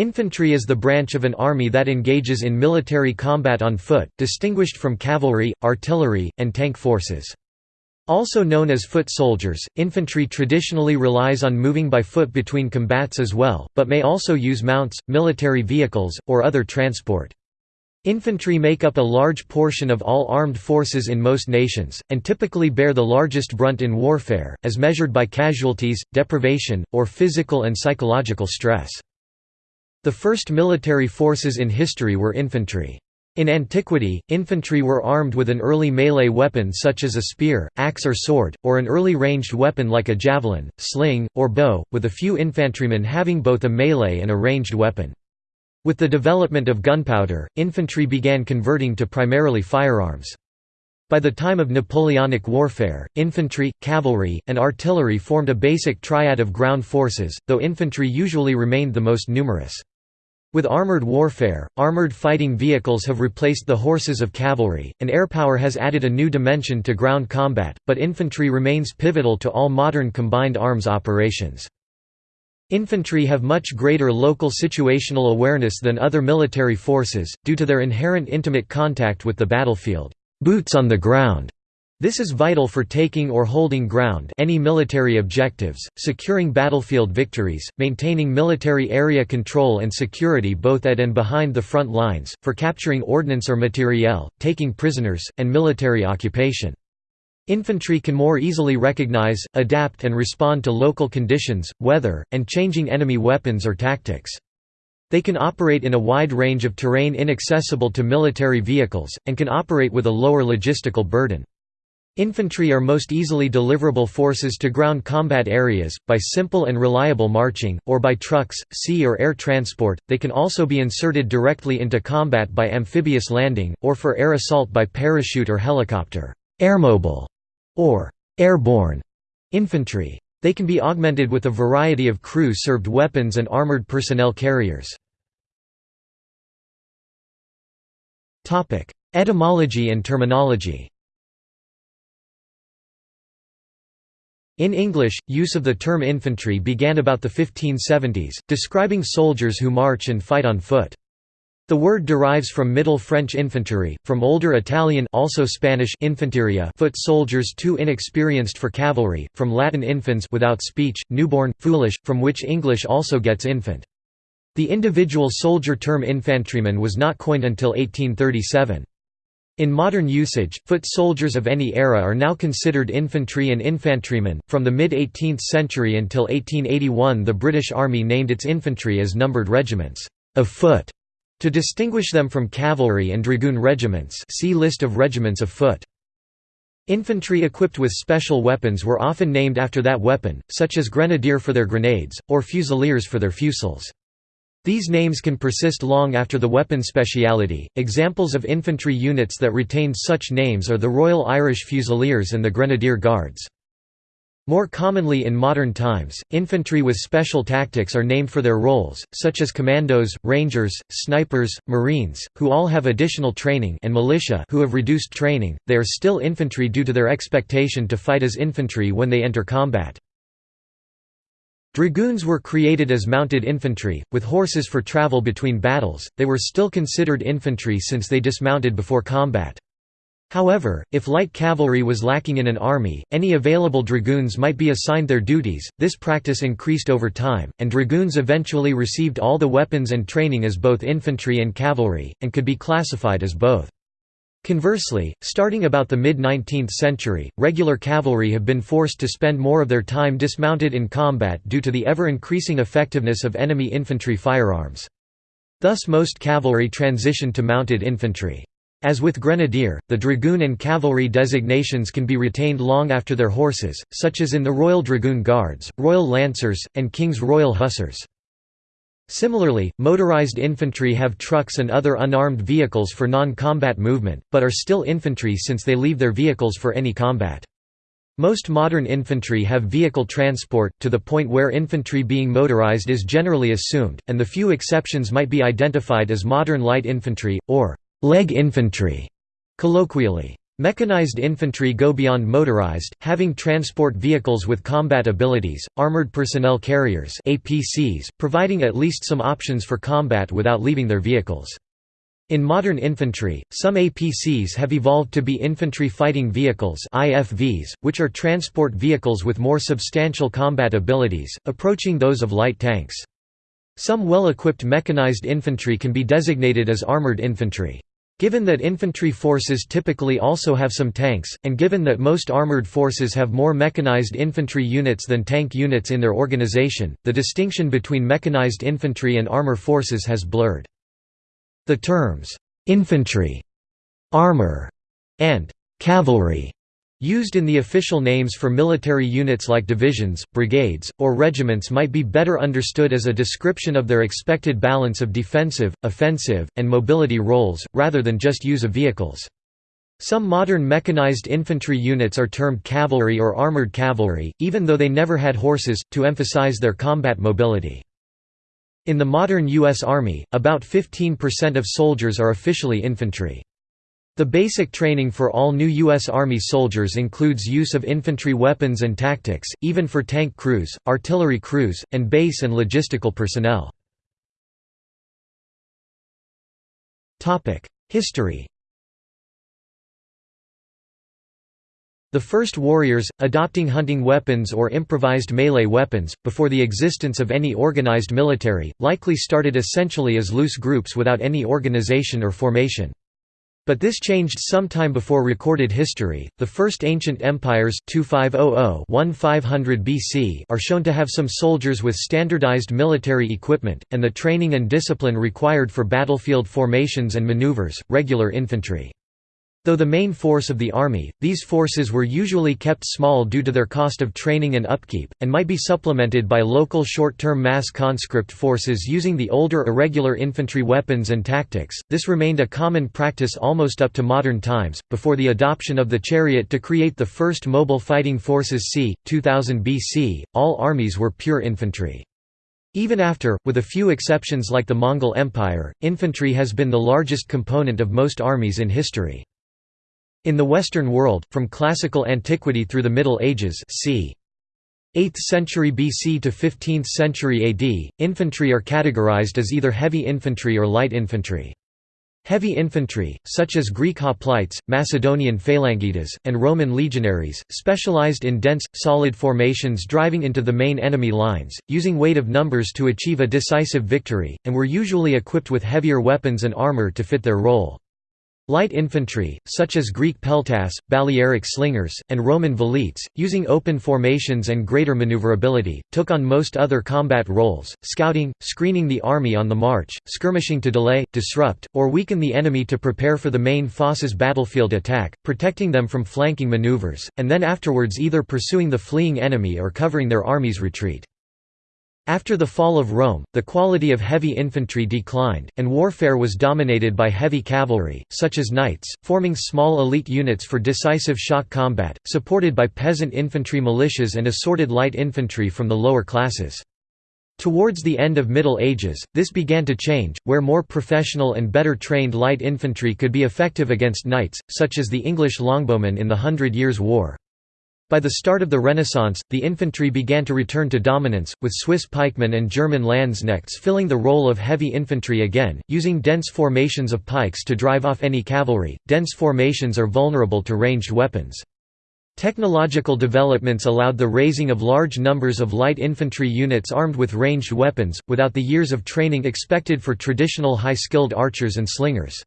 Infantry is the branch of an army that engages in military combat on foot, distinguished from cavalry, artillery, and tank forces. Also known as foot soldiers, infantry traditionally relies on moving by foot between combats as well, but may also use mounts, military vehicles, or other transport. Infantry make up a large portion of all armed forces in most nations, and typically bear the largest brunt in warfare, as measured by casualties, deprivation, or physical and psychological stress. The first military forces in history were infantry. In antiquity, infantry were armed with an early melee weapon such as a spear, axe or sword, or an early ranged weapon like a javelin, sling, or bow, with a few infantrymen having both a melee and a ranged weapon. With the development of gunpowder, infantry began converting to primarily firearms. By the time of Napoleonic warfare, infantry, cavalry, and artillery formed a basic triad of ground forces, though infantry usually remained the most numerous. With armored warfare, armored fighting vehicles have replaced the horses of cavalry, and airpower has added a new dimension to ground combat, but infantry remains pivotal to all modern combined arms operations. Infantry have much greater local situational awareness than other military forces, due to their inherent intimate contact with the battlefield boots on the ground", this is vital for taking or holding ground any military objectives, securing battlefield victories, maintaining military area control and security both at and behind the front lines, for capturing ordnance or materiel, taking prisoners, and military occupation. Infantry can more easily recognize, adapt and respond to local conditions, weather, and changing enemy weapons or tactics. They can operate in a wide range of terrain inaccessible to military vehicles, and can operate with a lower logistical burden. Infantry are most easily deliverable forces to ground combat areas, by simple and reliable marching, or by trucks, sea or air transport. They can also be inserted directly into combat by amphibious landing, or for air assault by parachute or helicopter. Airmobile, or airborne infantry. They can be augmented with a variety of crew-served weapons and armored personnel carriers. Etymology and terminology In English, use of the term infantry began about the 1570s, describing soldiers who march and fight on foot. The word derives from Middle French infanterie, from Older Italian also Spanish infanteria foot soldiers too inexperienced for cavalry, from Latin infans without speech, newborn, foolish, from which English also gets infant. The individual soldier term infantryman was not coined until 1837. In modern usage, foot soldiers of any era are now considered infantry and infantrymen. From the mid 18th century until 1881, the British Army named its infantry as numbered regiments of foot to distinguish them from cavalry and dragoon regiments. See list of regiments of foot. Infantry equipped with special weapons were often named after that weapon, such as grenadier for their grenades, or fusiliers for their fusils. These names can persist long after the weapon speciality. Examples of infantry units that retained such names are the Royal Irish Fusiliers and the Grenadier Guards. More commonly in modern times, infantry with special tactics are named for their roles, such as commandos, rangers, snipers, marines, who all have additional training and militia who have reduced training, they are still infantry due to their expectation to fight as infantry when they enter combat. Dragoons were created as mounted infantry, with horses for travel between battles, they were still considered infantry since they dismounted before combat. However, if light cavalry was lacking in an army, any available dragoons might be assigned their duties. This practice increased over time, and dragoons eventually received all the weapons and training as both infantry and cavalry, and could be classified as both. Conversely, starting about the mid-19th century, regular cavalry have been forced to spend more of their time dismounted in combat due to the ever-increasing effectiveness of enemy infantry firearms. Thus most cavalry transitioned to mounted infantry. As with grenadier, the dragoon and cavalry designations can be retained long after their horses, such as in the Royal Dragoon Guards, Royal Lancers, and King's Royal Hussars. Similarly, motorized infantry have trucks and other unarmed vehicles for non-combat movement, but are still infantry since they leave their vehicles for any combat. Most modern infantry have vehicle transport, to the point where infantry being motorized is generally assumed, and the few exceptions might be identified as modern light infantry, or «leg infantry», colloquially. Mechanized infantry go beyond motorized, having transport vehicles with combat abilities, armored personnel carriers APCs, providing at least some options for combat without leaving their vehicles. In modern infantry, some APCs have evolved to be infantry fighting vehicles IFVs, which are transport vehicles with more substantial combat abilities, approaching those of light tanks. Some well-equipped mechanized infantry can be designated as armored infantry. Given that infantry forces typically also have some tanks, and given that most armored forces have more mechanized infantry units than tank units in their organization, the distinction between mechanized infantry and armor forces has blurred. The terms, "'infantry", "'armor", and "'cavalry' Used in the official names for military units like divisions, brigades, or regiments might be better understood as a description of their expected balance of defensive, offensive, and mobility roles, rather than just use of vehicles. Some modern mechanized infantry units are termed cavalry or armored cavalry, even though they never had horses, to emphasize their combat mobility. In the modern U.S. Army, about 15% of soldiers are officially infantry. The basic training for all new U.S. Army soldiers includes use of infantry weapons and tactics, even for tank crews, artillery crews, and base and logistical personnel. History The first warriors, adopting hunting weapons or improvised melee weapons, before the existence of any organized military, likely started essentially as loose groups without any organization or formation. But this changed sometime before recorded history. The first ancient empires 2500 BC are shown to have some soldiers with standardized military equipment, and the training and discipline required for battlefield formations and maneuvers, regular infantry. Though the main force of the army, these forces were usually kept small due to their cost of training and upkeep, and might be supplemented by local short-term mass conscript forces using the older irregular infantry weapons and tactics. This remained a common practice almost up to modern times, before the adoption of the chariot to create the first mobile fighting forces c. 2000 BC, all armies were pure infantry. Even after, with a few exceptions like the Mongol Empire, infantry has been the largest component of most armies in history. In the Western world, from classical antiquity through the Middle Ages c. 8th century BC to 15th century AD, infantry are categorized as either heavy infantry or light infantry. Heavy infantry, such as Greek hoplites, Macedonian phalangites, and Roman legionaries, specialized in dense, solid formations driving into the main enemy lines, using weight of numbers to achieve a decisive victory, and were usually equipped with heavier weapons and armor to fit their role. Light infantry, such as Greek peltasts, Balearic slingers, and Roman velites, using open formations and greater maneuverability, took on most other combat roles, scouting, screening the army on the march, skirmishing to delay, disrupt, or weaken the enemy to prepare for the main force's battlefield attack, protecting them from flanking maneuvers, and then afterwards either pursuing the fleeing enemy or covering their army's retreat. After the fall of Rome, the quality of heavy infantry declined, and warfare was dominated by heavy cavalry, such as knights, forming small elite units for decisive shock combat, supported by peasant infantry militias and assorted light infantry from the lower classes. Towards the end of Middle Ages, this began to change, where more professional and better trained light infantry could be effective against knights, such as the English longbowmen in the Hundred Years' War. By the start of the Renaissance, the infantry began to return to dominance, with Swiss pikemen and German landsknechts filling the role of heavy infantry again, using dense formations of pikes to drive off any cavalry. Dense formations are vulnerable to ranged weapons. Technological developments allowed the raising of large numbers of light infantry units armed with ranged weapons, without the years of training expected for traditional high-skilled archers and slingers.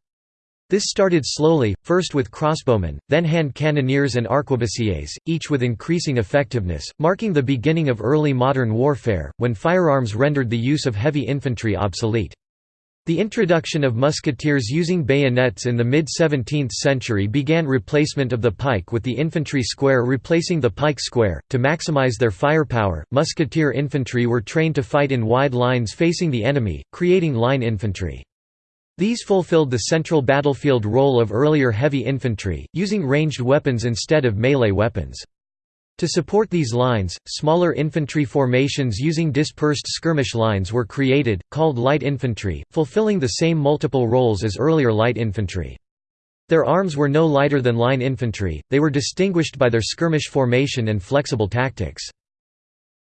This started slowly, first with crossbowmen, then hand cannoneers and arquebusiers, each with increasing effectiveness, marking the beginning of early modern warfare, when firearms rendered the use of heavy infantry obsolete. The introduction of musketeers using bayonets in the mid-17th century began replacement of the pike with the infantry square replacing the pike square. To maximize their firepower, musketeer infantry were trained to fight in wide lines facing the enemy, creating line infantry. These fulfilled the central battlefield role of earlier heavy infantry, using ranged weapons instead of melee weapons. To support these lines, smaller infantry formations using dispersed skirmish lines were created, called light infantry, fulfilling the same multiple roles as earlier light infantry. Their arms were no lighter than line infantry, they were distinguished by their skirmish formation and flexible tactics.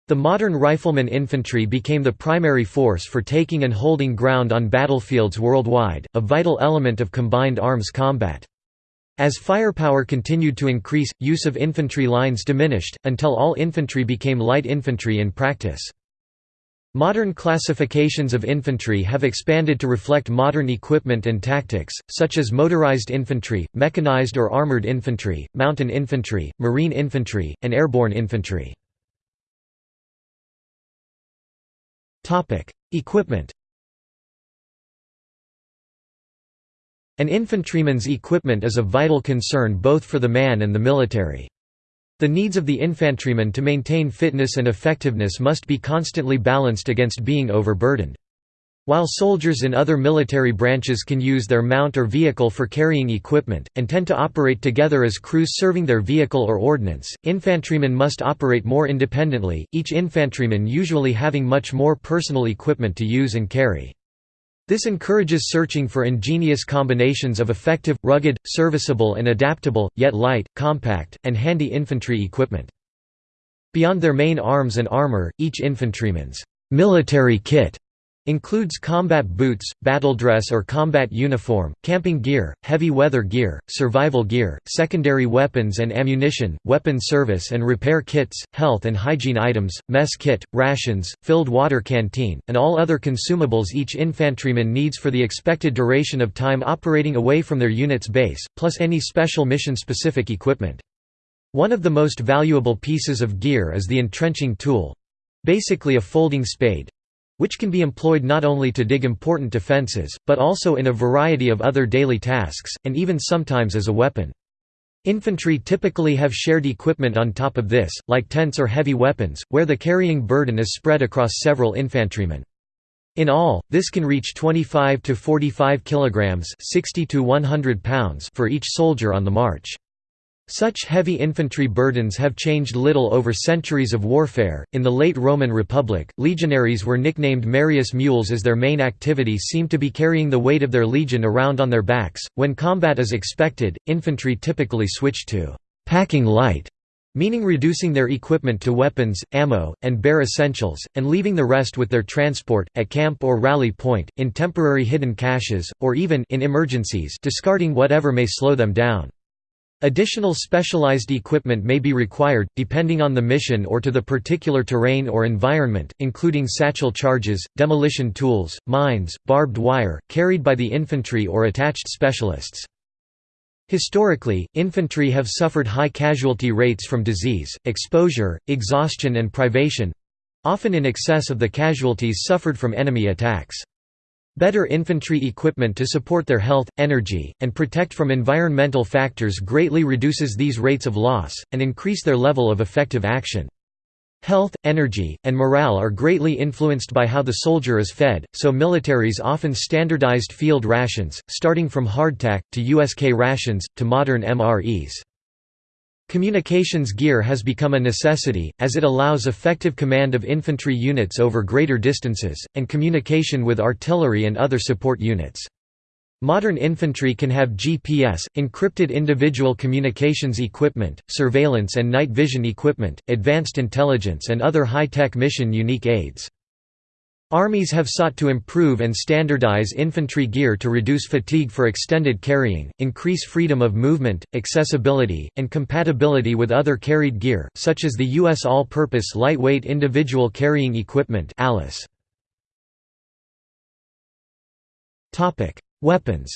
The modern rifleman infantry became the primary force for taking and holding ground on battlefields worldwide, a vital element of combined arms combat. As firepower continued to increase, use of infantry lines diminished, until all infantry became light infantry in practice. Modern classifications of infantry have expanded to reflect modern equipment and tactics, such as motorized infantry, mechanized or armored infantry, mountain infantry, marine infantry, and airborne infantry. Equipment An infantryman's equipment is a vital concern both for the man and the military. The needs of the infantryman to maintain fitness and effectiveness must be constantly balanced against being overburdened. While soldiers in other military branches can use their mount or vehicle for carrying equipment, and tend to operate together as crews serving their vehicle or ordnance, infantrymen must operate more independently, each infantryman usually having much more personal equipment to use and carry. This encourages searching for ingenious combinations of effective, rugged, serviceable and adaptable, yet light, compact, and handy infantry equipment. Beyond their main arms and armor, each infantryman's military kit Includes combat boots, battle dress or combat uniform, camping gear, heavy weather gear, survival gear, secondary weapons and ammunition, weapon service and repair kits, health and hygiene items, mess kit, rations, filled water canteen, and all other consumables each infantryman needs for the expected duration of time operating away from their unit's base, plus any special mission-specific equipment. One of the most valuable pieces of gear is the entrenching tool—basically a folding spade, which can be employed not only to dig important defenses, but also in a variety of other daily tasks, and even sometimes as a weapon. Infantry typically have shared equipment on top of this, like tents or heavy weapons, where the carrying burden is spread across several infantrymen. In all, this can reach 25 to 45 kilograms, 60 to 100 pounds for each soldier on the march. Such heavy infantry burdens have changed little over centuries of warfare. In the late Roman Republic, legionaries were nicknamed Marius mules as their main activity seemed to be carrying the weight of their legion around on their backs. When combat is expected, infantry typically switched to packing light, meaning reducing their equipment to weapons, ammo, and bare essentials, and leaving the rest with their transport, at camp or rally point, in temporary hidden caches, or even in emergencies discarding whatever may slow them down. Additional specialized equipment may be required, depending on the mission or to the particular terrain or environment, including satchel charges, demolition tools, mines, barbed wire, carried by the infantry or attached specialists. Historically, infantry have suffered high casualty rates from disease, exposure, exhaustion and privation—often in excess of the casualties suffered from enemy attacks. Better infantry equipment to support their health, energy, and protect from environmental factors greatly reduces these rates of loss, and increase their level of effective action. Health, energy, and morale are greatly influenced by how the soldier is fed, so militaries often standardized field rations, starting from hardtack, to USK rations, to modern MREs. Communications gear has become a necessity, as it allows effective command of infantry units over greater distances, and communication with artillery and other support units. Modern infantry can have GPS, encrypted individual communications equipment, surveillance and night vision equipment, advanced intelligence and other high-tech mission-unique aids. Armies have sought to improve and standardize infantry gear to reduce fatigue for extended carrying, increase freedom of movement, accessibility, and compatibility with other carried gear, such as the U.S. All-Purpose Lightweight Individual Carrying Equipment Weapons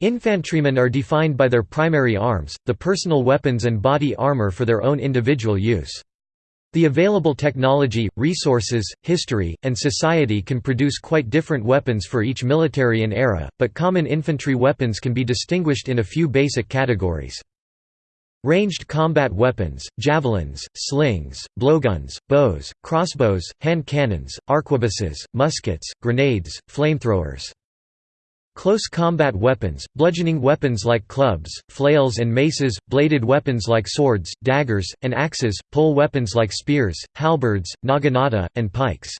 Infantrymen are defined by their primary arms, the personal weapons and body armor for their own individual use. The available technology, resources, history, and society can produce quite different weapons for each military and era, but common infantry weapons can be distinguished in a few basic categories. Ranged combat weapons, javelins, slings, blowguns, bows, crossbows, hand cannons, arquebuses, muskets, grenades, flamethrowers. Close combat weapons, bludgeoning weapons like clubs, flails and maces, bladed weapons like swords, daggers, and axes, pole weapons like spears, halberds, naginata, and pikes.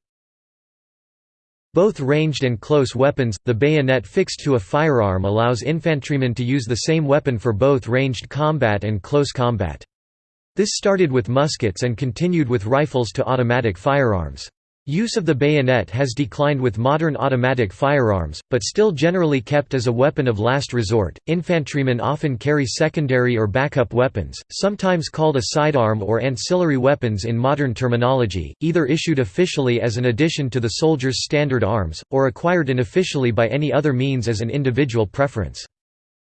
Both ranged and close weapons, the bayonet fixed to a firearm allows infantrymen to use the same weapon for both ranged combat and close combat. This started with muskets and continued with rifles to automatic firearms. Use of the bayonet has declined with modern automatic firearms, but still generally kept as a weapon of last resort. Infantrymen often carry secondary or backup weapons, sometimes called a sidearm or ancillary weapons in modern terminology, either issued officially as an addition to the soldier's standard arms, or acquired unofficially by any other means as an individual preference.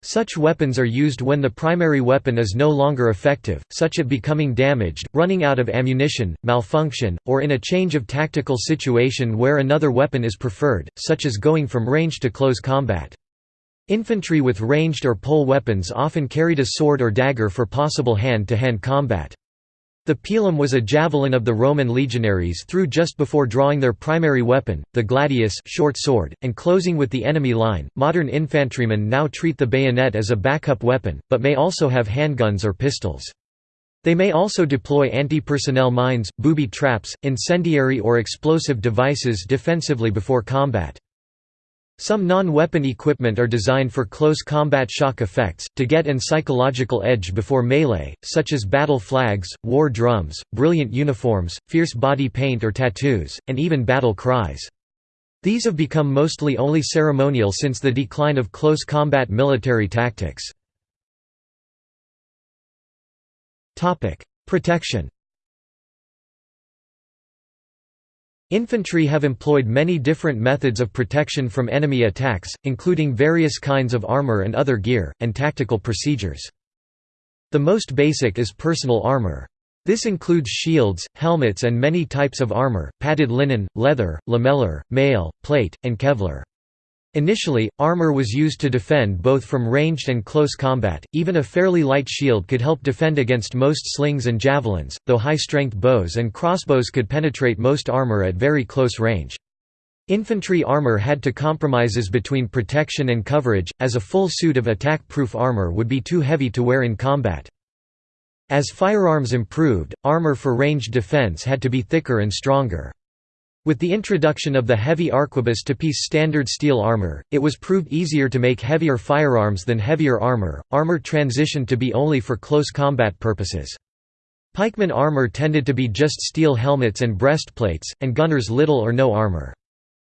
Such weapons are used when the primary weapon is no longer effective, such as becoming damaged, running out of ammunition, malfunction, or in a change of tactical situation where another weapon is preferred, such as going from range to close combat. Infantry with ranged or pole weapons often carried a sword or dagger for possible hand-to-hand -hand combat. The pilum was a javelin of the Roman legionaries through just before drawing their primary weapon, the gladius short sword, and closing with the enemy line. Modern infantrymen now treat the bayonet as a backup weapon, but may also have handguns or pistols. They may also deploy anti-personnel mines, booby traps, incendiary or explosive devices defensively before combat. Some non-weapon equipment are designed for close combat shock effects, to get an psychological edge before melee, such as battle flags, war drums, brilliant uniforms, fierce body paint or tattoos, and even battle cries. These have become mostly only ceremonial since the decline of close combat military tactics. Protection Infantry have employed many different methods of protection from enemy attacks, including various kinds of armor and other gear, and tactical procedures. The most basic is personal armor. This includes shields, helmets and many types of armor, padded linen, leather, lamellar, mail, plate, and Kevlar. Initially, armor was used to defend both from ranged and close combat, even a fairly light shield could help defend against most slings and javelins, though high-strength bows and crossbows could penetrate most armor at very close range. Infantry armor had to compromises between protection and coverage, as a full suit of attack-proof armor would be too heavy to wear in combat. As firearms improved, armor for ranged defense had to be thicker and stronger. With the introduction of the heavy arquebus to piece standard steel armor, it was proved easier to make heavier firearms than heavier armor. Armor transitioned to be only for close combat purposes. Pikeman armor tended to be just steel helmets and breastplates, and gunners little or no armor.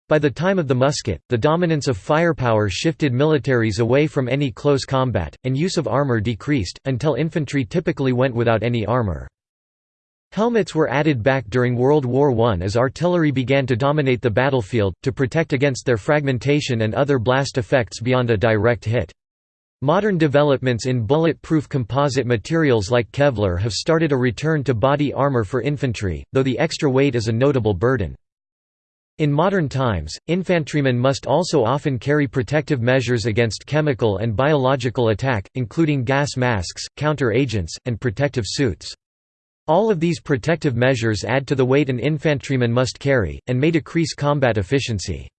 By the time of the musket, the dominance of firepower shifted militaries away from any close combat, and use of armor decreased, until infantry typically went without any armor. Helmets were added back during World War I as artillery began to dominate the battlefield, to protect against their fragmentation and other blast effects beyond a direct hit. Modern developments in bullet-proof composite materials like Kevlar have started a return to body armor for infantry, though the extra weight is a notable burden. In modern times, infantrymen must also often carry protective measures against chemical and biological attack, including gas masks, counter-agents, and protective suits. All of these protective measures add to the weight an infantryman must carry, and may decrease combat efficiency.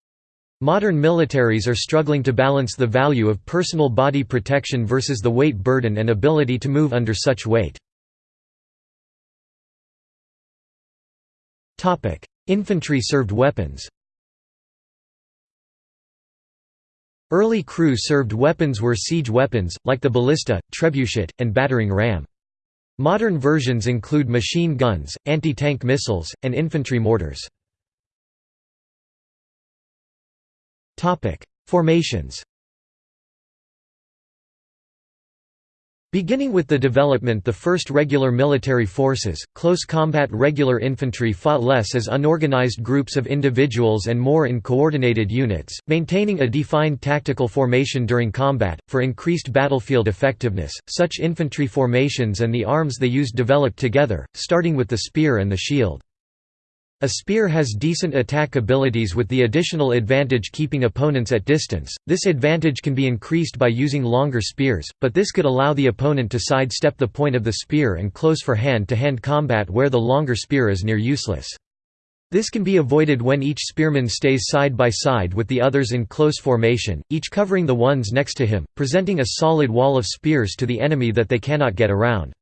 Modern militaries are struggling to balance the value of personal body protection versus the weight burden and ability to move under such weight. Infantry served weapons Early crew served weapons were siege weapons, like the ballista, trebuchet, and battering ram. Modern versions include machine guns, anti-tank missiles, and infantry mortars. Formations Beginning with the development the first regular military forces, close combat regular infantry fought less as unorganized groups of individuals and more in coordinated units, maintaining a defined tactical formation during combat, for increased battlefield effectiveness. Such infantry formations and the arms they used developed together, starting with the spear and the shield. A spear has decent attack abilities with the additional advantage keeping opponents at distance. This advantage can be increased by using longer spears, but this could allow the opponent to sidestep the point of the spear and close for hand-to-hand -hand combat where the longer spear is near useless. This can be avoided when each spearman stays side by side with the others in close formation, each covering the ones next to him, presenting a solid wall of spears to the enemy that they cannot get around.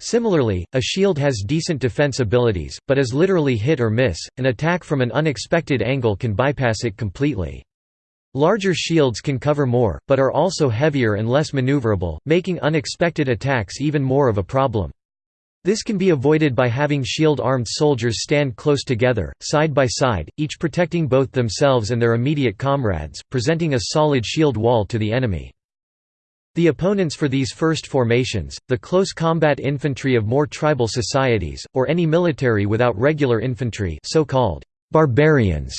Similarly, a shield has decent defense abilities, but is literally hit or miss, an attack from an unexpected angle can bypass it completely. Larger shields can cover more, but are also heavier and less maneuverable, making unexpected attacks even more of a problem. This can be avoided by having shield-armed soldiers stand close together, side by side, each protecting both themselves and their immediate comrades, presenting a solid shield wall to the enemy. The opponents for these first formations, the close combat infantry of more tribal societies, or any military without regular infantry so-called barbarians,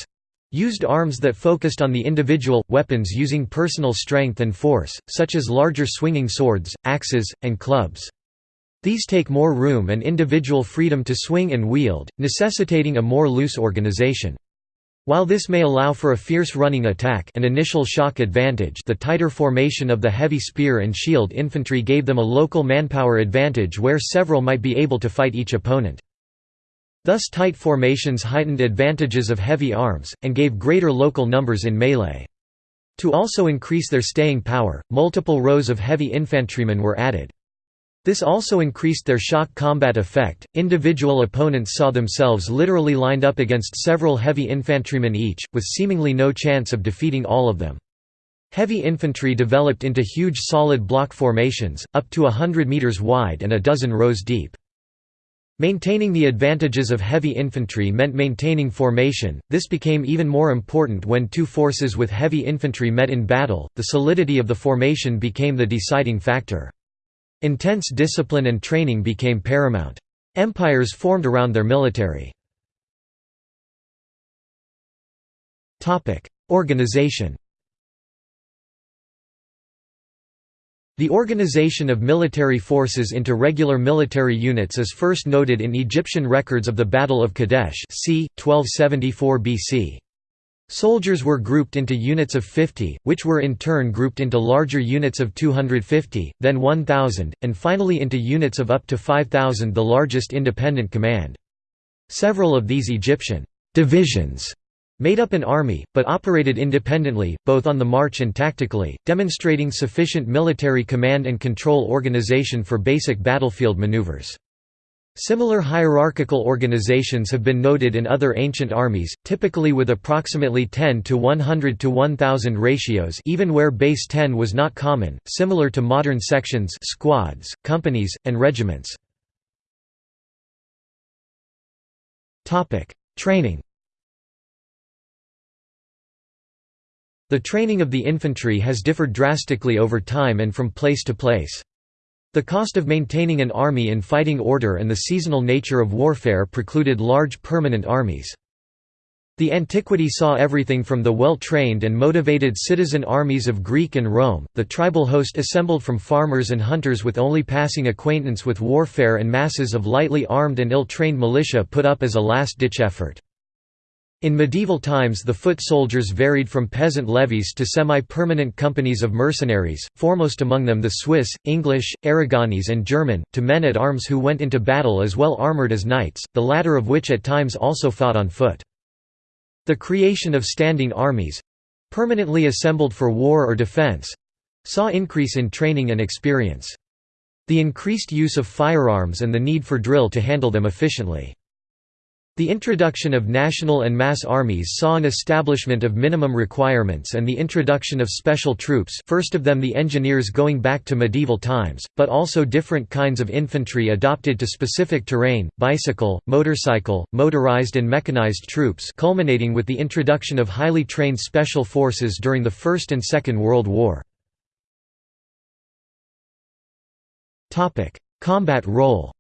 used arms that focused on the individual, weapons using personal strength and force, such as larger swinging swords, axes, and clubs. These take more room and individual freedom to swing and wield, necessitating a more loose organization. While this may allow for a fierce running attack an initial shock advantage the tighter formation of the heavy spear and shield infantry gave them a local manpower advantage where several might be able to fight each opponent. Thus tight formations heightened advantages of heavy arms, and gave greater local numbers in melee. To also increase their staying power, multiple rows of heavy infantrymen were added. This also increased their shock combat effect. Individual opponents saw themselves literally lined up against several heavy infantrymen each, with seemingly no chance of defeating all of them. Heavy infantry developed into huge solid block formations, up to a hundred meters wide and a dozen rows deep. Maintaining the advantages of heavy infantry meant maintaining formation, this became even more important when two forces with heavy infantry met in battle, the solidity of the formation became the deciding factor. Intense discipline and training became paramount. Empires formed around their military. Organization The organization of military forces into regular military units is first noted in Egyptian records of the Battle of Kadesh c. 1274 BC. Soldiers were grouped into units of 50, which were in turn grouped into larger units of 250, then 1,000, and finally into units of up to 5,000 the largest independent command. Several of these Egyptian «divisions» made up an army, but operated independently, both on the march and tactically, demonstrating sufficient military command and control organization for basic battlefield maneuvers. Similar hierarchical organizations have been noted in other ancient armies, typically with approximately 10 to 100 to 1000 ratios even where base 10 was not common, similar to modern sections squads, companies, and regiments. Topic: Training The training of the infantry has differed drastically over time and from place to place. The cost of maintaining an army in fighting order and the seasonal nature of warfare precluded large permanent armies. The antiquity saw everything from the well-trained and motivated citizen armies of Greek and Rome, the tribal host assembled from farmers and hunters with only passing acquaintance with warfare and masses of lightly armed and ill-trained militia put up as a last-ditch effort. In medieval times the foot soldiers varied from peasant levies to semi-permanent companies of mercenaries, foremost among them the Swiss, English, Aragonese and German, to men at arms who went into battle as well armoured as knights, the latter of which at times also fought on foot. The creation of standing armies—permanently assembled for war or defence—saw increase in training and experience. The increased use of firearms and the need for drill to handle them efficiently. The introduction of national and mass armies saw an establishment of minimum requirements and the introduction of special troops first of them the engineers going back to medieval times, but also different kinds of infantry adopted to specific terrain, bicycle, motorcycle, motorized and mechanized troops culminating with the introduction of highly trained special forces during the First and Second World War. Combat role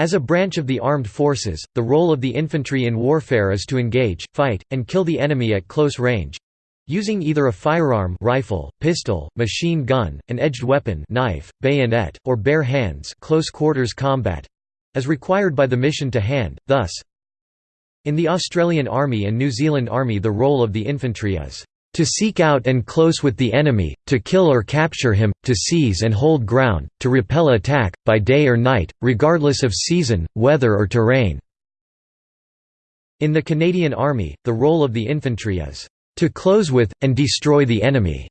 As a branch of the armed forces, the role of the infantry in warfare is to engage, fight, and kill the enemy at close range. Using either a firearm rifle, pistol, machine gun, an edged weapon knife, bayonet, or bare hands close quarters combat as required by the mission to hand, thus in the Australian Army and New Zealand Army the role of the infantry is to seek out and close with the enemy, to kill or capture him, to seize and hold ground, to repel attack, by day or night, regardless of season, weather or terrain." In the Canadian Army, the role of the infantry is, "...to close with, and destroy the enemy."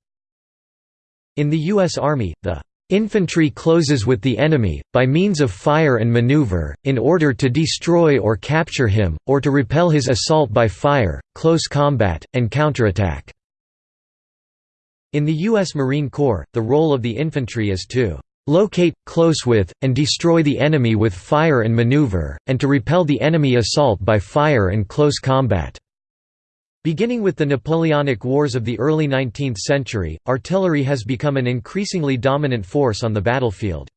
In the U.S. Army, the Infantry closes with the enemy, by means of fire and maneuver, in order to destroy or capture him, or to repel his assault by fire, close combat, and counterattack." In the U.S. Marine Corps, the role of the infantry is to "...locate, close with, and destroy the enemy with fire and maneuver, and to repel the enemy assault by fire and close combat." Beginning with the Napoleonic Wars of the early 19th century, artillery has become an increasingly dominant force on the battlefield.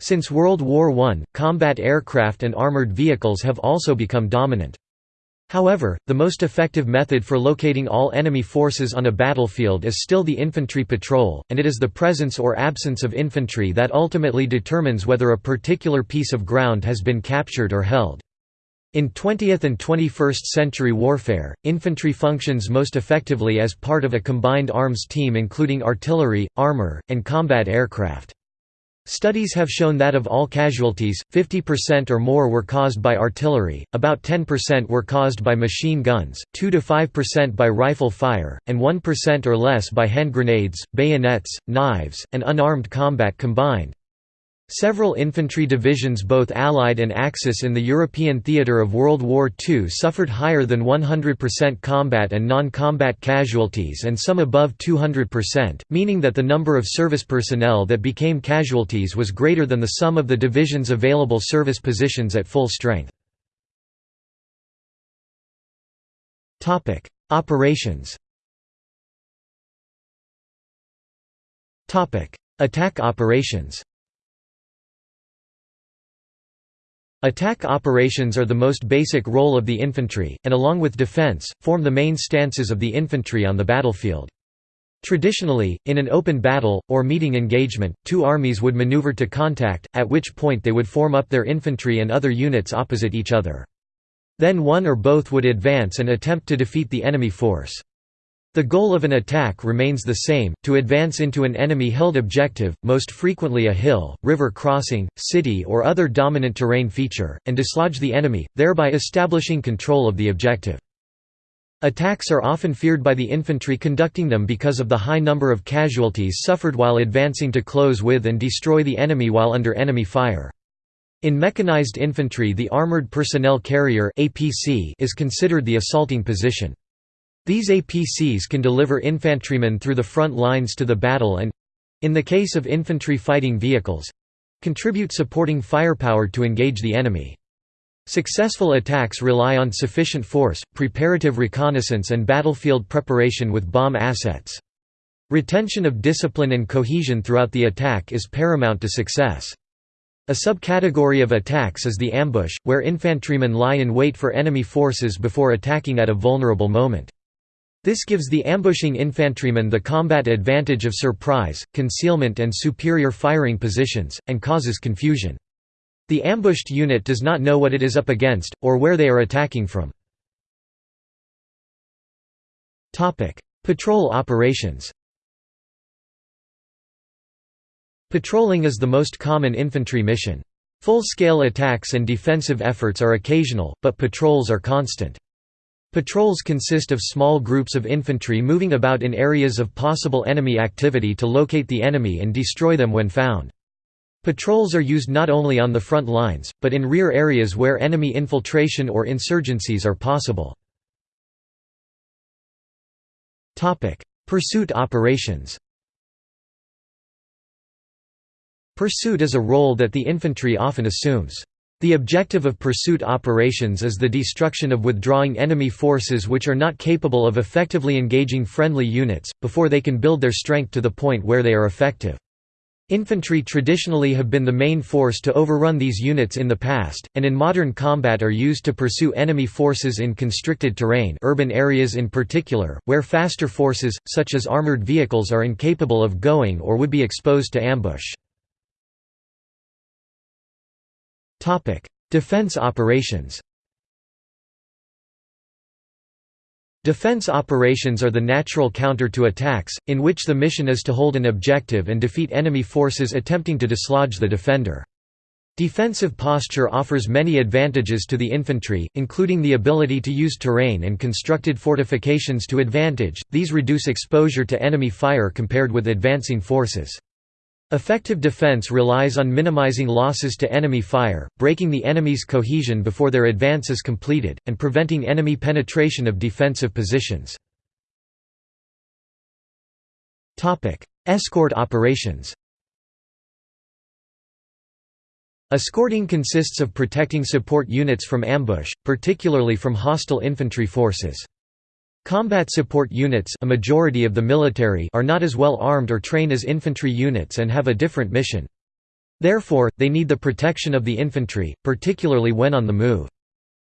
Since World War I, combat aircraft and armored vehicles have also become dominant. However, the most effective method for locating all enemy forces on a battlefield is still the infantry patrol, and it is the presence or absence of infantry that ultimately determines whether a particular piece of ground has been captured or held. In 20th and 21st century warfare, infantry functions most effectively as part of a combined arms team including artillery, armor, and combat aircraft. Studies have shown that of all casualties, 50% or more were caused by artillery, about 10% were caused by machine guns, 2–5% by rifle fire, and 1% or less by hand grenades, bayonets, knives, and unarmed combat combined. Several infantry divisions both Allied and Axis in the European theatre of World War II suffered higher than 100% combat and non-combat casualties and some above 200%, meaning that the number of service personnel that became casualties was greater than the sum of the division's available service positions at full strength. Operations Attack operations Attack operations are the most basic role of the infantry, and along with defense, form the main stances of the infantry on the battlefield. Traditionally, in an open battle, or meeting engagement, two armies would maneuver to contact, at which point they would form up their infantry and other units opposite each other. Then one or both would advance and attempt to defeat the enemy force. The goal of an attack remains the same, to advance into an enemy-held objective, most frequently a hill, river crossing, city or other dominant terrain feature, and dislodge the enemy, thereby establishing control of the objective. Attacks are often feared by the infantry conducting them because of the high number of casualties suffered while advancing to close with and destroy the enemy while under enemy fire. In mechanized infantry the Armored Personnel Carrier is considered the assaulting position. These APCs can deliver infantrymen through the front lines to the battle and—in the case of infantry fighting vehicles—contribute supporting firepower to engage the enemy. Successful attacks rely on sufficient force, preparative reconnaissance and battlefield preparation with bomb assets. Retention of discipline and cohesion throughout the attack is paramount to success. A subcategory of attacks is the ambush, where infantrymen lie in wait for enemy forces before attacking at a vulnerable moment. This gives the ambushing infantryman the combat advantage of surprise, concealment and superior firing positions, and causes confusion. The ambushed unit does not know what it is up against, or where they are attacking from. Patrol operations Patrolling is the most common infantry mission. Full-scale attacks and defensive efforts are occasional, but patrols are constant. Patrols consist of small groups of infantry moving about in areas of possible enemy activity to locate the enemy and destroy them when found. Patrols are used not only on the front lines, but in rear areas where enemy infiltration or insurgencies are possible. Pursuit operations Pursuit is a role that the infantry often assumes. The objective of pursuit operations is the destruction of withdrawing enemy forces which are not capable of effectively engaging friendly units, before they can build their strength to the point where they are effective. Infantry traditionally have been the main force to overrun these units in the past, and in modern combat are used to pursue enemy forces in constricted terrain urban areas in particular, where faster forces, such as armored vehicles are incapable of going or would be exposed to ambush. Defense operations Defense operations are the natural counter to attacks, in which the mission is to hold an objective and defeat enemy forces attempting to dislodge the defender. Defensive posture offers many advantages to the infantry, including the ability to use terrain and constructed fortifications to advantage, these reduce exposure to enemy fire compared with advancing forces. Effective defense relies on minimizing losses to enemy fire, breaking the enemy's cohesion before their advance is completed, and preventing enemy penetration of defensive positions. Escort operations Escorting consists of protecting support units from ambush, particularly from hostile infantry forces. Combat support units a majority of the military are not as well armed or trained as infantry units and have a different mission. Therefore, they need the protection of the infantry, particularly when on the move.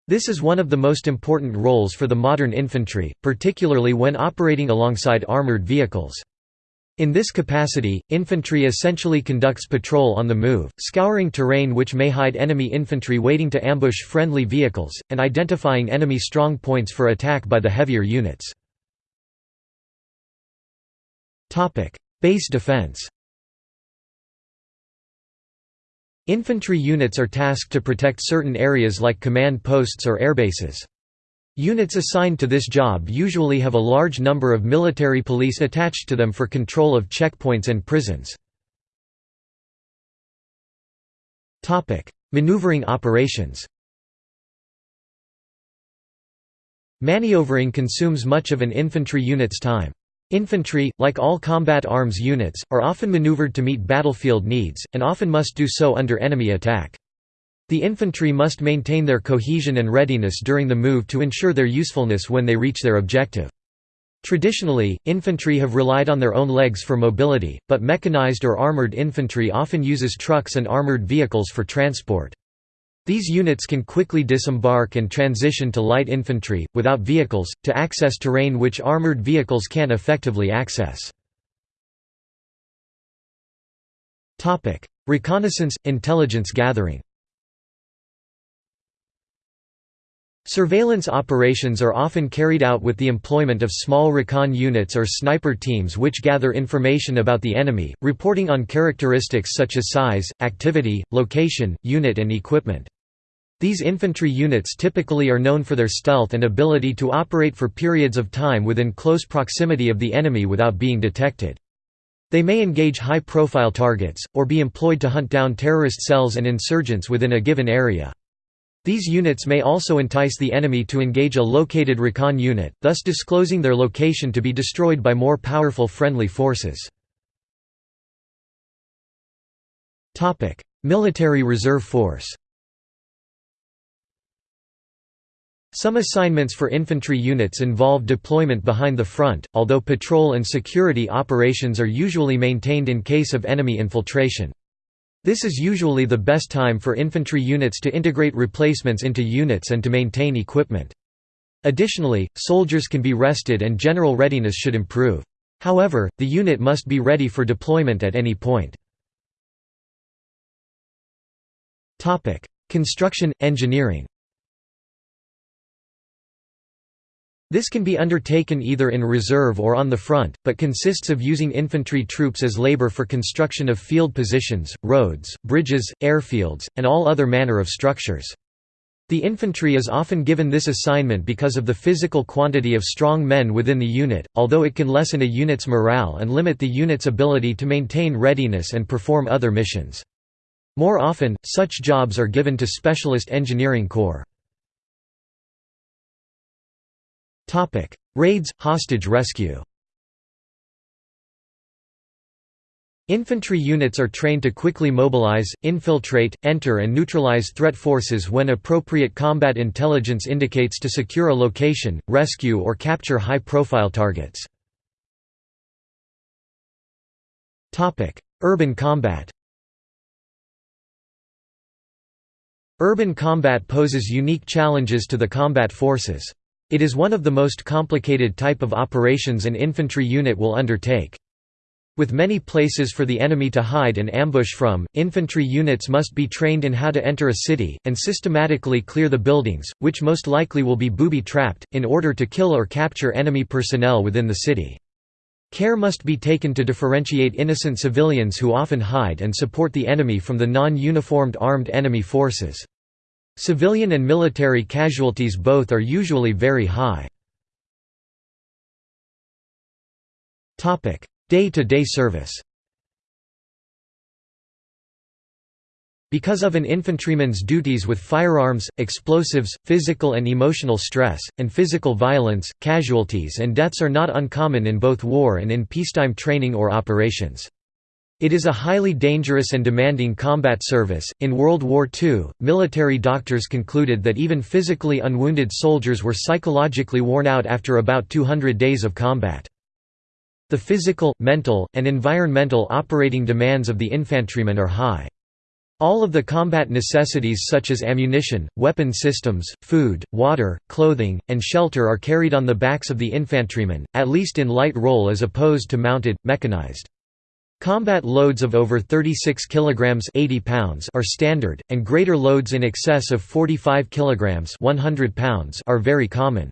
This is one of the most important roles for the modern infantry, particularly when operating alongside armored vehicles. In this capacity, infantry essentially conducts patrol on the move, scouring terrain which may hide enemy infantry waiting to ambush friendly vehicles, and identifying enemy strong points for attack by the heavier units. Base defense Infantry units are tasked to protect certain areas like command posts or airbases. Units assigned to this job usually have a large number of military police attached to them for control of checkpoints and prisons. Maneuvering operations Maneuvering consumes much of an infantry unit's time. Infantry, like all combat arms units, are often maneuvered to meet battlefield needs, and often must do so under enemy attack. The infantry must maintain their cohesion and readiness during the move to ensure their usefulness when they reach their objective. Traditionally, infantry have relied on their own legs for mobility, but mechanized or armored infantry often uses trucks and armored vehicles for transport. These units can quickly disembark and transition to light infantry, without vehicles, to access terrain which armored vehicles can't effectively access. Reconnaissance – intelligence gathering Surveillance operations are often carried out with the employment of small recon units or sniper teams which gather information about the enemy, reporting on characteristics such as size, activity, location, unit and equipment. These infantry units typically are known for their stealth and ability to operate for periods of time within close proximity of the enemy without being detected. They may engage high-profile targets, or be employed to hunt down terrorist cells and insurgents within a given area. These units may also entice the enemy to engage a located recon unit, thus disclosing their location to be destroyed by more powerful friendly forces. Military Reserve Force Some assignments for infantry units involve deployment behind the front, although patrol and security operations are usually maintained in case of enemy infiltration. This is usually the best time for infantry units to integrate replacements into units and to maintain equipment. Additionally, soldiers can be rested and general readiness should improve. However, the unit must be ready for deployment at any point. Construction, engineering This can be undertaken either in reserve or on the front, but consists of using infantry troops as labor for construction of field positions, roads, bridges, airfields, and all other manner of structures. The infantry is often given this assignment because of the physical quantity of strong men within the unit, although it can lessen a unit's morale and limit the unit's ability to maintain readiness and perform other missions. More often, such jobs are given to specialist engineering corps. Raids, hostage rescue Infantry units are trained to quickly mobilize, infiltrate, enter and neutralize threat forces when appropriate combat intelligence indicates to secure a location, rescue or capture high-profile targets. Urban combat Urban combat poses unique challenges to the combat forces. It is one of the most complicated type of operations an infantry unit will undertake. With many places for the enemy to hide and ambush from, infantry units must be trained in how to enter a city, and systematically clear the buildings, which most likely will be booby-trapped, in order to kill or capture enemy personnel within the city. Care must be taken to differentiate innocent civilians who often hide and support the enemy from the non-uniformed armed enemy forces. Civilian and military casualties both are usually very high. Day-to-day -day service Because of an infantryman's duties with firearms, explosives, physical and emotional stress, and physical violence, casualties and deaths are not uncommon in both war and in peacetime training or operations. It is a highly dangerous and demanding combat service. In World War II, military doctors concluded that even physically unwounded soldiers were psychologically worn out after about 200 days of combat. The physical, mental, and environmental operating demands of the infantrymen are high. All of the combat necessities such as ammunition, weapon systems, food, water, clothing, and shelter are carried on the backs of the infantrymen, at least in light role as opposed to mounted, mechanized. Combat loads of over 36 kilograms 80 pounds are standard, and greater loads in excess of 45 kilograms 100 pounds are very common.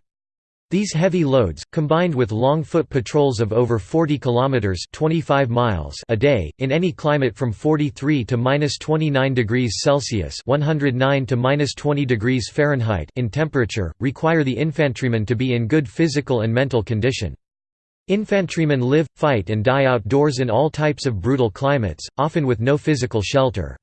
These heavy loads, combined with long foot patrols of over 40 kilometers (25 miles) a day in any climate from 43 to -29 degrees Celsius (109 to -20 degrees Fahrenheit) in temperature, require the infantryman to be in good physical and mental condition. Infantrymen live, fight and die outdoors in all types of brutal climates, often with no physical shelter.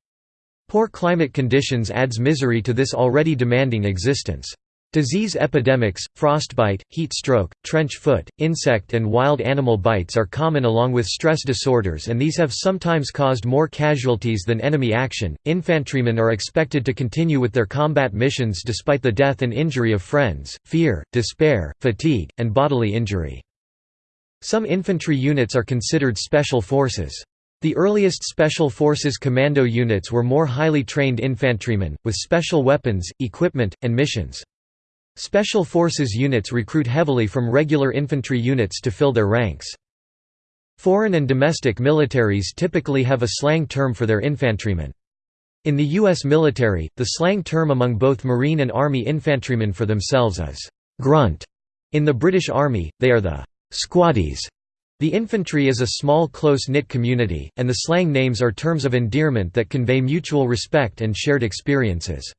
Poor climate conditions adds misery to this already demanding existence. Disease epidemics, frostbite, heat stroke, trench foot, insect and wild animal bites are common along with stress disorders and these have sometimes caused more casualties than enemy action. Infantrymen are expected to continue with their combat missions despite the death and injury of friends, fear, despair, fatigue, and bodily injury. Some infantry units are considered special forces. The earliest Special Forces commando units were more highly trained infantrymen, with special weapons, equipment, and missions. Special Forces units recruit heavily from regular infantry units to fill their ranks. Foreign and domestic militaries typically have a slang term for their infantrymen. In the U.S. military, the slang term among both Marine and Army infantrymen for themselves is «grunt». In the British Army, they are the «squaddies». The infantry is a small close-knit community, and the slang names are terms of endearment that convey mutual respect and shared experiences.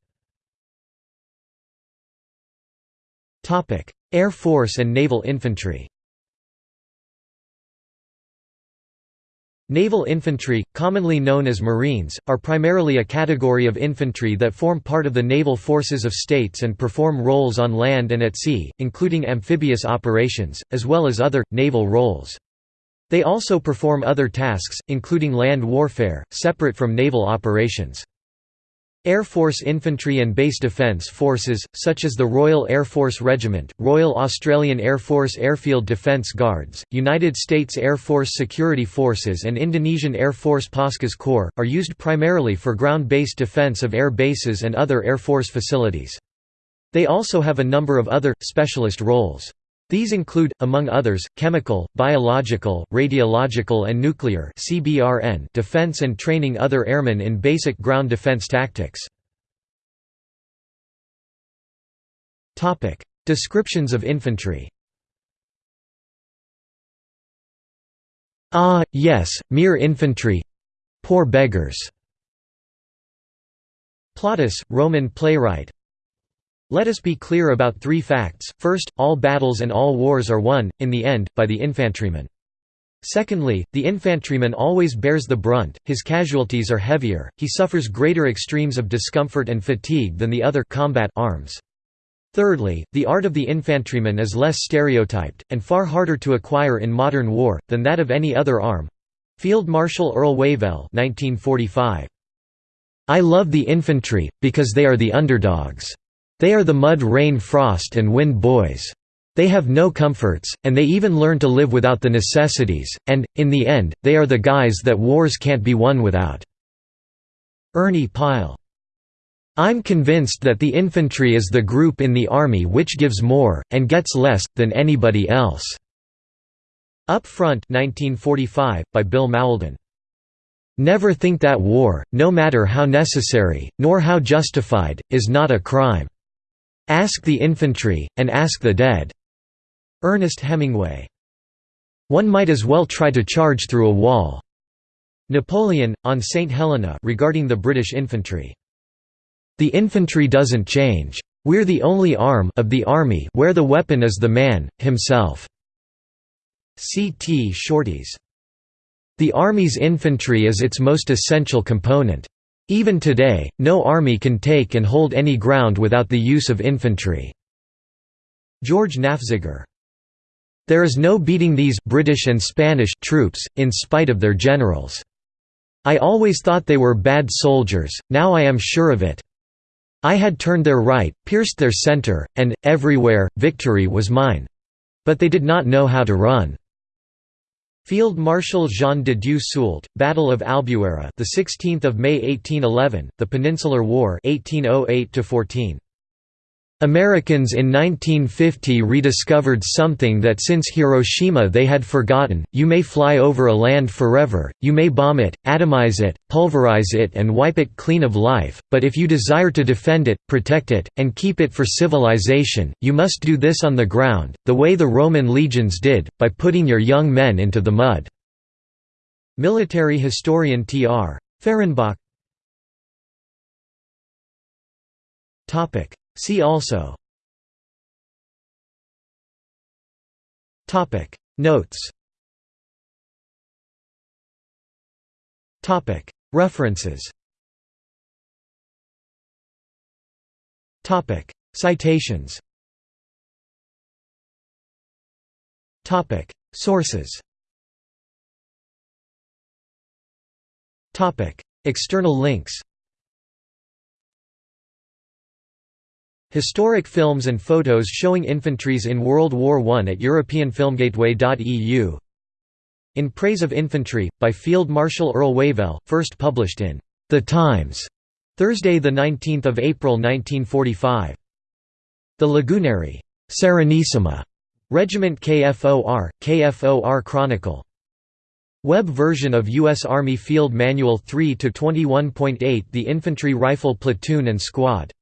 Air Force and Naval Infantry Naval infantry, commonly known as Marines, are primarily a category of infantry that form part of the naval forces of states and perform roles on land and at sea, including amphibious operations, as well as other, naval roles. They also perform other tasks, including land warfare, separate from naval operations. Air Force Infantry and Base Defence Forces, such as the Royal Air Force Regiment, Royal Australian Air Force Airfield Defence Guards, United States Air Force Security Forces and Indonesian Air Force Paskhas Corps, are used primarily for ground-based defence of air bases and other Air Force facilities. They also have a number of other, specialist roles. These include, among others, chemical, biological, radiological and nuclear defense and training other airmen in basic ground defense tactics. Descriptions of infantry Ah, yes, mere infantry poor beggars. Plautus, Roman playwright, let us be clear about three facts, first, all battles and all wars are won, in the end, by the infantryman. Secondly, the infantryman always bears the brunt, his casualties are heavier, he suffers greater extremes of discomfort and fatigue than the other combat arms. Thirdly, the art of the infantryman is less stereotyped, and far harder to acquire in modern war, than that of any other arm. Field Marshal Earl Wavell 1945. I love the infantry, because they are the underdogs. They are the mud rain frost and wind boys. They have no comforts, and they even learn to live without the necessities, and, in the end, they are the guys that wars can't be won without." Ernie Pyle. I'm convinced that the infantry is the group in the army which gives more, and gets less, than anybody else." Up Front 1945, by Bill Mauldin. Never think that war, no matter how necessary, nor how justified, is not a crime. Ask the infantry, and ask the dead." Ernest Hemingway. One might as well try to charge through a wall. Napoleon, on St. Helena regarding the British infantry. The infantry doesn't change. We're the only arm of the army where the weapon is the man, himself." C. T. Shortis. The Army's infantry is its most essential component. Even today, no army can take and hold any ground without the use of infantry." George Nafziger. There is no beating these British and Spanish troops, in spite of their generals. I always thought they were bad soldiers, now I am sure of it. I had turned their right, pierced their centre, and, everywhere, victory was mine. But they did not know how to run. Field Marshal Jean de Dieu Soult, Battle of Albuera, the 16th of May 1811, the Peninsular War, 1808 14. Americans in 1950 rediscovered something that since Hiroshima they had forgotten, you may fly over a land forever, you may bomb it, atomize it, pulverize it and wipe it clean of life, but if you desire to defend it, protect it, and keep it for civilization, you must do this on the ground, the way the Roman legions did, by putting your young men into the mud." Military historian T.R. Fehrenbach See also. Topic. Notes. Topic. References. Topic. Citations. Topic. Sources. Topic. External links Historic films and photos showing infantries in World War I at EuropeanFilmGateway.eu In Praise of Infantry, by Field Marshal Earl Wavell, first published in The Times, Thursday 19 April 1945. The Lagunari Serenissima Regiment KFOR, KFOR Chronicle. Web version of U.S. Army Field Manual 3 to 21.8 The Infantry Rifle Platoon and Squad